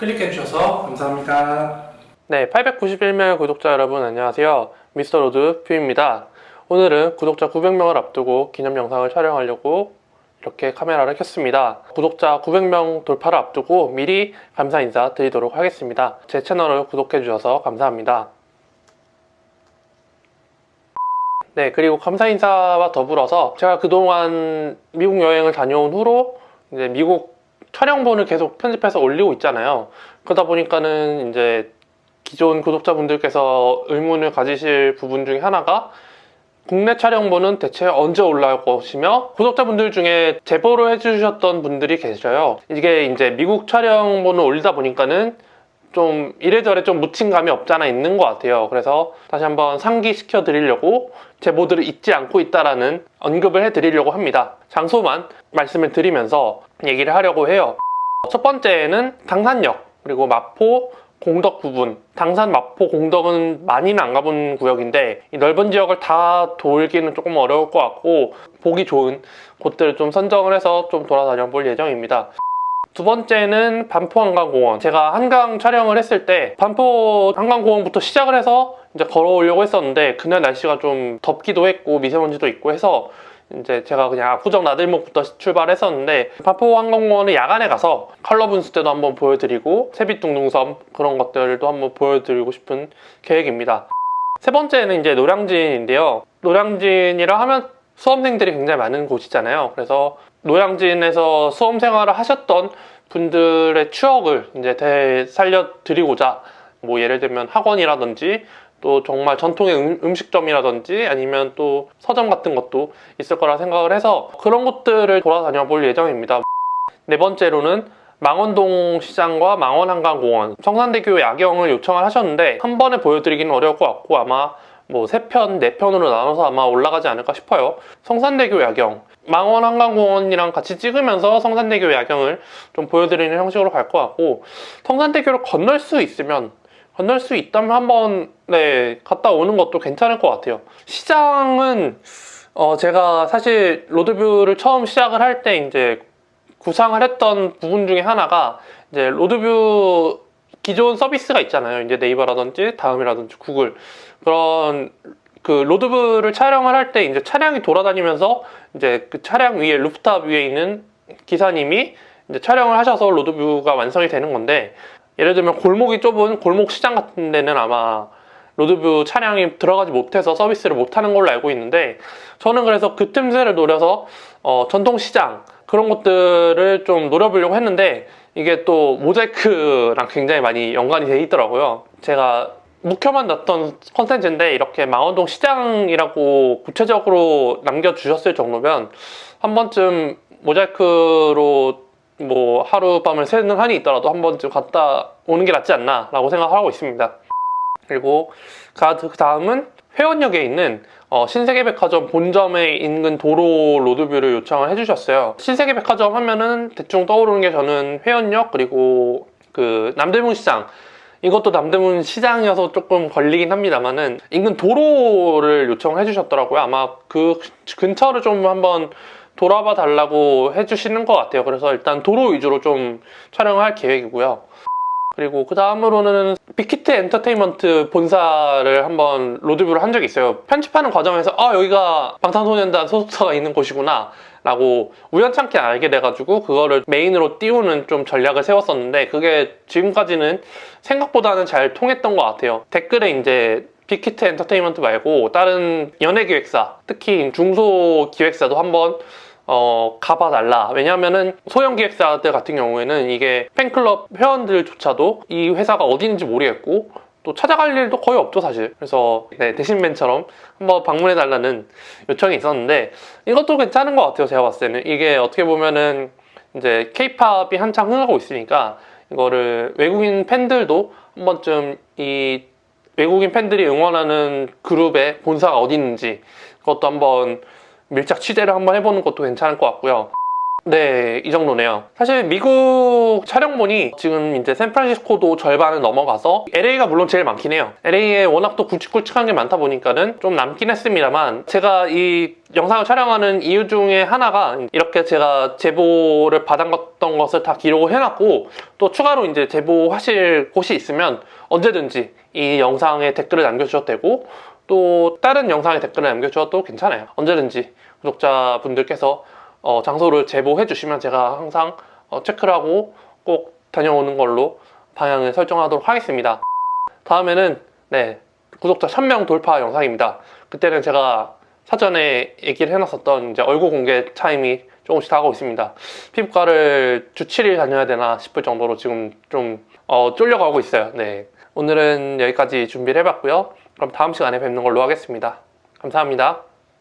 클릭해주셔서 감사합니다. 네, 891명 구독자 여러분 안녕하세요. 미스터 로드뷰입니다. 오늘은 구독자 900명을 앞두고 기념 영상을 촬영하려고 이렇게 카메라를 켰습니다. 구독자 900명 돌파를 앞두고 미리 감사 인사 드리도록 하겠습니다. 제 채널을 구독해주셔서 감사합니다. 네, 그리고 감사 인사와 더불어서 제가 그동안 미국 여행을 다녀온 후로 이제 미국 촬영본을 계속 편집해서 올리고 있잖아요. 그러다 보니까는 이제 기존 구독자분들께서 의문을 가지실 부분 중에 하나가 국내 촬영본은 대체 언제 올라올 것이며 구독자분들 중에 제보를 해주셨던 분들이 계셔요. 이게 이제 미국 촬영본을 올리다 보니까는 좀 이래저래 좀 묻힌 감이 없잖아 있는 것 같아요. 그래서 다시 한번 상기시켜 드리려고 제보들을 잊지 않고 있다라는 언급을 해 드리려고 합니다. 장소만 말씀을 드리면서 얘기를 하려고 해요. 첫 번째는 당산역 그리고 마포 공덕 부분 당산 마포 공덕은 많이는 안 가본 구역인데 이 넓은 지역을 다 돌기는 조금 어려울 것 같고 보기 좋은 곳들을 좀 선정을 해서 좀 돌아다녀 볼 예정입니다 두 번째는 반포 한강공원 제가 한강 촬영을 했을 때 반포 한강공원부터 시작을 해서 이제 걸어오려고 했었는데 그날 날씨가 좀 덥기도 했고 미세먼지도 있고 해서 이제 제가 그냥 압구정 나들목부터 출발했었는데 반포 한강공원은 야간에 가서 컬러 분수 때도 한번 보여드리고 세빛둥둥섬 그런 것들도 한번 보여드리고 싶은 계획입니다. 세 번째는 이제 노량진인데요. 노량진이라 하면 수험생들이 굉장히 많은 곳이잖아요. 그래서 노량진에서 수험 생활을 하셨던 분들의 추억을 이제 되살려 드리고자 뭐 예를 들면 학원이라든지 또 정말 전통의 음, 식점이라든지 아니면 또 서점 같은 것도 있을 거라 생각을 해서 그런 곳들을 돌아다녀 볼 예정입니다. 네 번째로는 망원동 시장과 망원한강공원 성산대교 야경을 요청을 하셨는데 한 번에 보여드리기는 어려울 것 같고 아마 뭐 3편, 4편으로 나눠서 아마 올라가지 않을까 싶어요. 성산대교 야경 망원 한강공원이랑 같이 찍으면서 성산대교 야경을 좀 보여드리는 형식으로 갈 것 같고 성산대교를 건널 수 있으면 건널 수 있다면 한번 네, 갔다 오는 것도 괜찮을 것 같아요 시장은 어, 제가 사실 로드뷰를 처음 시작을 할 때 이제 구상을 했던 부분 중에 하나가 이제 로드뷰 기존 서비스가 있잖아요. 이제 네이버라든지 다음이라든지 구글. 그런 그 로드뷰를 촬영을 할 때 이제 차량이 돌아다니면서 이제 그 차량 위에 루프탑 위에 있는 기사님이 이제 촬영을 하셔서 로드뷰가 완성이 되는 건데 예를 들면 골목이 좁은 골목 시장 같은 데는 아마 로드뷰 차량이 들어가지 못해서 서비스를 못하는 걸로 알고 있는데 저는 그래서 그 틈새를 노려서 어, 전통시장 그런 것들을 좀 노려보려고 했는데 이게 또 모자이크랑 굉장히 많이 연관이 돼 있더라고요. 제가 묵혀만 놨던 컨텐츠인데 이렇게 망원동 시장이라고 구체적으로 남겨주셨을 정도면 한 번쯤 모자이크로 뭐 하룻밤을 새는 한이 있더라도 한 번쯤 갔다 오는 게 낫지 않나 라고 생각하고 있습니다. 그리고 그 다음은 회원역에 있는 어, 신세계백화점 본점에 인근 도로 로드뷰를 요청을 해주셨어요. 신세계백화점 하면은 대충 떠오르는 게 저는 회원역 그리고 그 남대문 시장. 이것도 남대문 시장이어서 조금 걸리긴 합니다만은 인근 도로를 요청을 해주셨더라고요. 아마 그 근처를 좀 한번 돌아봐 달라고 해주시는 것 같아요. 그래서 일단 도로 위주로 좀 촬영을 할 계획이고요 그리고 그 다음으로는 빅히트 엔터테인먼트 본사를 한번 로드뷰를 한 적이 있어요. 편집하는 과정에서 아 여기가 방탄소년단 소속사가 있는 곳이구나 라고 우연찮게 알게 돼가지고 그거를 메인으로 띄우는 좀 전략을 세웠었는데 그게 지금까지는 생각보다는 잘 통했던 것 같아요. 댓글에 이제 빅히트 엔터테인먼트 말고 다른 연예기획사 특히 중소기획사도 한번 어, 가봐달라. 왜냐하면은 소형 기획사들 같은 경우에는 이게 팬클럽 회원들조차도 이 회사가 어디있는지 모르겠고 또 찾아갈 일도 거의 없죠 사실. 그래서 네, 대신맨처럼 한번 방문해달라는 요청이 있었는데 이것도 괜찮은 것 같아요 제가 봤을 때는. 이게 어떻게 보면은 이제 케이팝이 한창 흥하고 있으니까 이거를 외국인 팬들도 한 번쯤 이 외국인 팬들이 응원하는 그룹의 본사가 어디 있는지 그것도 한번 밀착 취재를 한번 해보는 것도 괜찮을 것 같고요 네, 이 정도네요. 사실 미국 촬영본이 지금 이제 샌프란시스코도 절반을 넘어가서 LA가 물론 제일 많긴 해요. LA에 워낙 또 굵직굵직한 게 많다 보니까는 좀 남긴 했습니다만 제가 이 영상을 촬영하는 이유 중에 하나가 이렇게 제가 제보를 받았던 것을 다 기록을 해놨고 또 추가로 이제 제보하실 곳이 있으면 언제든지 이 영상에 댓글을 남겨주셔도 되고 또 다른 영상에 댓글을 남겨주셔도 괜찮아요. 언제든지 구독자분들께서 어, 장소를 제보해 주시면 제가 항상 어, 체크를 하고 꼭 다녀오는 걸로 방향을 설정하도록 하겠습니다. 다음에는 네 구독자 1000명 돌파 영상입니다. 그때는 제가 사전에 얘기를 해놨었던 이제 얼굴 공개 타임이 조금씩 다가오고 있습니다. 피부과를 주 7일 다녀야 되나 싶을 정도로 지금 좀 어, 쫄려가고 있어요. 네 오늘은 여기까지 준비를 해봤고요. 그럼 다음 시간에 뵙는 걸로 하겠습니다. 감사합니다.